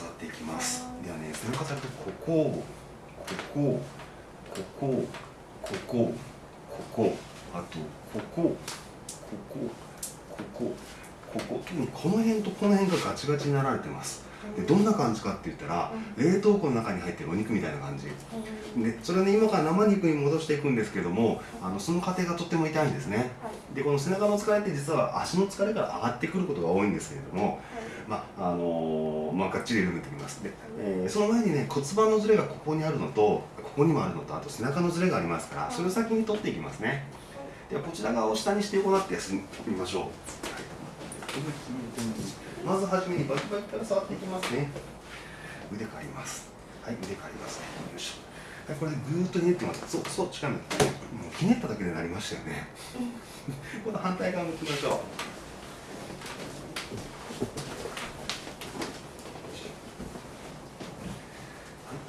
育っていきます。ではね分割されてここここここここここあとここここここここ。特にこの辺とこの辺がガチガチになられてます。でどんな感じかって言ったら、冷凍庫の中に入ってるお肉みたいな感じ、でそれをね今から生肉に戻していくんですけどもあのその過程がとっても痛いんですね、でこの背中の疲れって実は足の疲れから上がってくることが多いんですけれども、まああのー、まあ、がっちり緩めてきます。で、えー、その前にね骨盤のずれがここにあるのとここにもあるのとあと背中のずれがありますからそれを先に取っていきますね。ではこちら側を下にして行って休みましょう、はいまずはじめにバキバキから触っていきますね。腕借ります。はい腕借りますね。よいしょ。これぐーっとひねってます。そうそう近いもうひねっただけでなりましたよね、今度反対側向きましょう。はい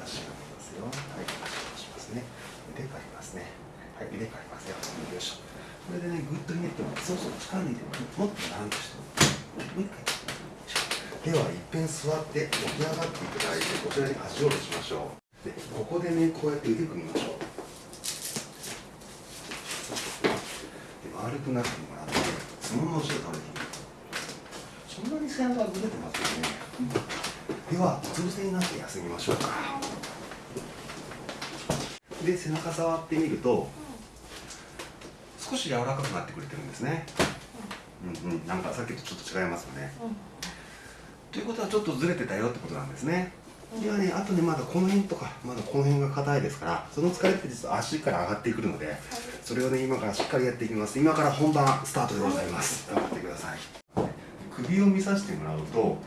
足がますよ。はい足をしますね。腕借りますね。はい腕借りますよ。これでねぐっとひねってもそうそう力抜いてもっとランとして。もう一回。では一遍座って起き上がっていただいてこちらに足を下ろしましょう。でここでねこうやって腕組みましょう。で丸くなってもらってそのまま後ろ倒れていくそんなに背中がずれてますよね。ではうつ伏せになって休みましょうか。で背中触ってみると少し柔らかくなってくれてるんですね。うんうん。なんかさっきとちょっと違いますよね、うん。ということはちょっとずれてたよってことなんですね。ではねあとねまだこの辺とかまだこの辺が硬いですからその疲れって実は足から上がってくるのでそれをね今からしっかりやっていきます。今から本番スタートでございます。頑張ってください。首を見させてもらうと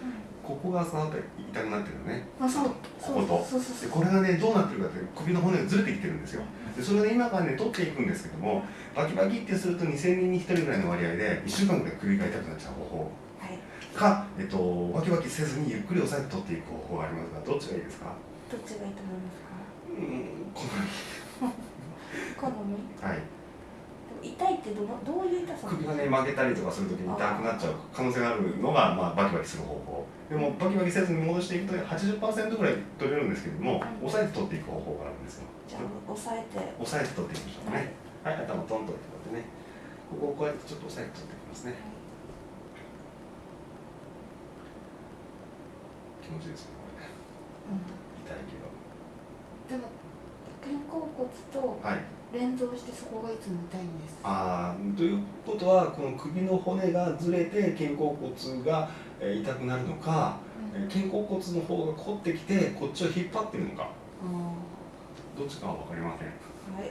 ここが触って痛くなってるのね。あそう。ここと。でこれがねどうなってるかって首の骨がずれてきてるんですよ。でそれで今からね取っていくんですけどもバキバキってすると2000人に1人ぐらいの割合で1週間ぐらい首が痛くなっちゃう方法か、えっと、わきわきせずにゆっくり押さえて取っていく方法がありますがどっちがいいですか？どっちがいいと思いますか？うん好み。好み？はい。痛いってどどういう痛さ首がね曲げたりとかするときに痛くなっちゃう可能性があるのが、まあ、バキバキする方法。でもバキバキせずに戻していくと80%ぐらい取れるんですけれども、はい、押さえて取っていく方法があるんですよ。じゃあ押さえて。押さえて取っていきましょうね。はい、はい、頭トンと置いてこうやってね。ここをこうやってちょっと押さえて取っていきますね、はい気持ちですねこれね、うん、痛いけど。でも肩甲骨と連動してそこがいつも痛いんです、はい、ああということはこの首の骨がずれて肩甲骨が痛くなるのか、うん、肩甲骨の方が凝ってきてこっちを引っ張ってるのか。どっちかは分かりません。はい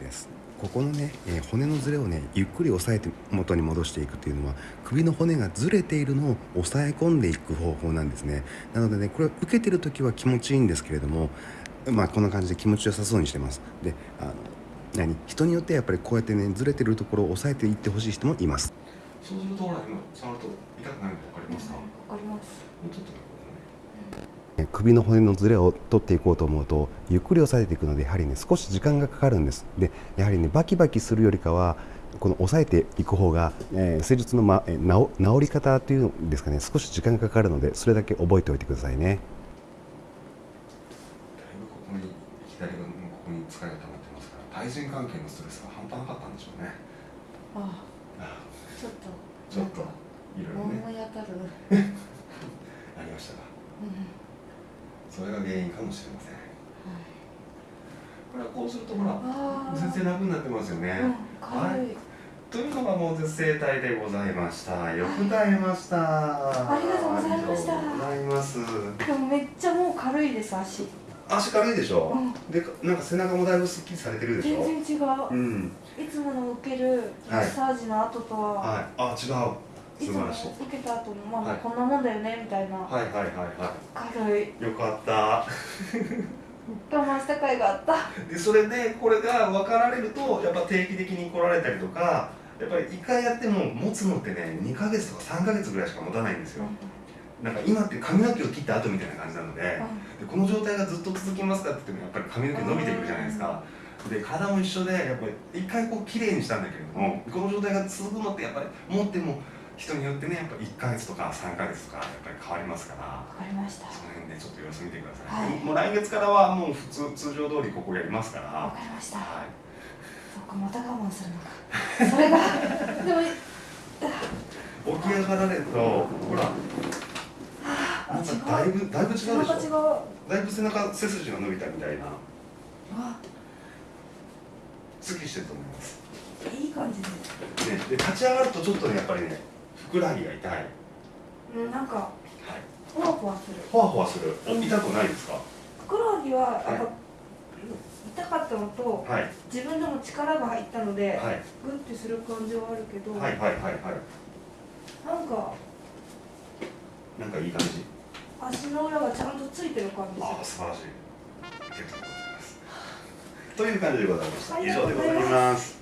です。ここのね、えー、骨のずれをねゆっくり押さえて元に戻していくというのは首の骨がずれているのを抑え込んでいく方法なんですね。なのでねこれを受けてる時は気持ちいいんですけれどもまあこんな感じで気持ちよさそうにしてます。であの何？人によってやっぱりこうやってねずれてるところを抑えていってほしい人もいます。そうするとほら今触ると痛くなるの分かりますか？分かります。もうちょっと首の骨のずれを取っていこうと思うとゆっくり押さえていくのでやはりね少し時間がかかるんです。でやはりねバキバキするよりかはこの押さえていく方が、えー、施術の、ま、えー、治り方というんですかね少し時間がかかるのでそれだけ覚えておいてくださいね。だいぶここに左のここに疲れが溜まってますから対人関係のストレスが半端なかったんでしょうね。ああちょっとちょっといろいろね。思い当たる。ありましたか、うんそれが原因かもしれません、はい、これはこうするとほら全然楽になってますよね、うん、はい。というのがもう絶生体でございました。よく耐えました、ありがとうございました。ございます。でもめっちゃもう軽いです足。足軽いでしょ、うん、でなんか背中もだいぶすっきりされてるでしょ？全然違う、うん、いつもの受けるマッサージの後とは、はい、あ違う素晴らしい。受けた後もまあ、こんなもんだよねみたいな。はいはいはいはい。軽い。よかった。我慢した甲斐があった。でそれでこれが分かられるとやっぱ定期的に来られたりとかやっぱり1回やっても持つのってね2か月とか3か月ぐらいしか持たないんですよ、うん、なんか今って髪の毛を切った後みたいな感じなのでうん、でこの状態がずっと続きますかって言ってもやっぱり髪の毛伸びてくるじゃないですか、で体も一緒でやっぱり一回こう綺麗にしたんだけれどもこの状態が続くのってやっぱり持っても人によってねやっぱ1か月とか3か月とかやっぱり変わりますからわかりました。その辺でちょっと様子見てください、はい。もう来月からはもう普通通常通りここやりますから。わかりました。はい。そうかまた我慢するのか。それが。でも起き上がられるとほらあなんかだいぶだいぶ違うでしょ？だいぶ背中背筋が伸びたみたいな。わ。すっきりしてると思います、いい感じです。ね、で立ち上がるとちょっとねやっぱりねふくらはぎが痛い、なんかふわふわする。ほわほわする？お痛くないですか？ふくらはぎはやっぱ、はい痛かったのとはい。自分でも力が入ったので、はい。グッてする感じはあるけど、はいはいはいはい。なんかなんかいい感じ？足の裏がちゃんとついてる感じ。ああす素晴らしい。という感じでございました。以上でございます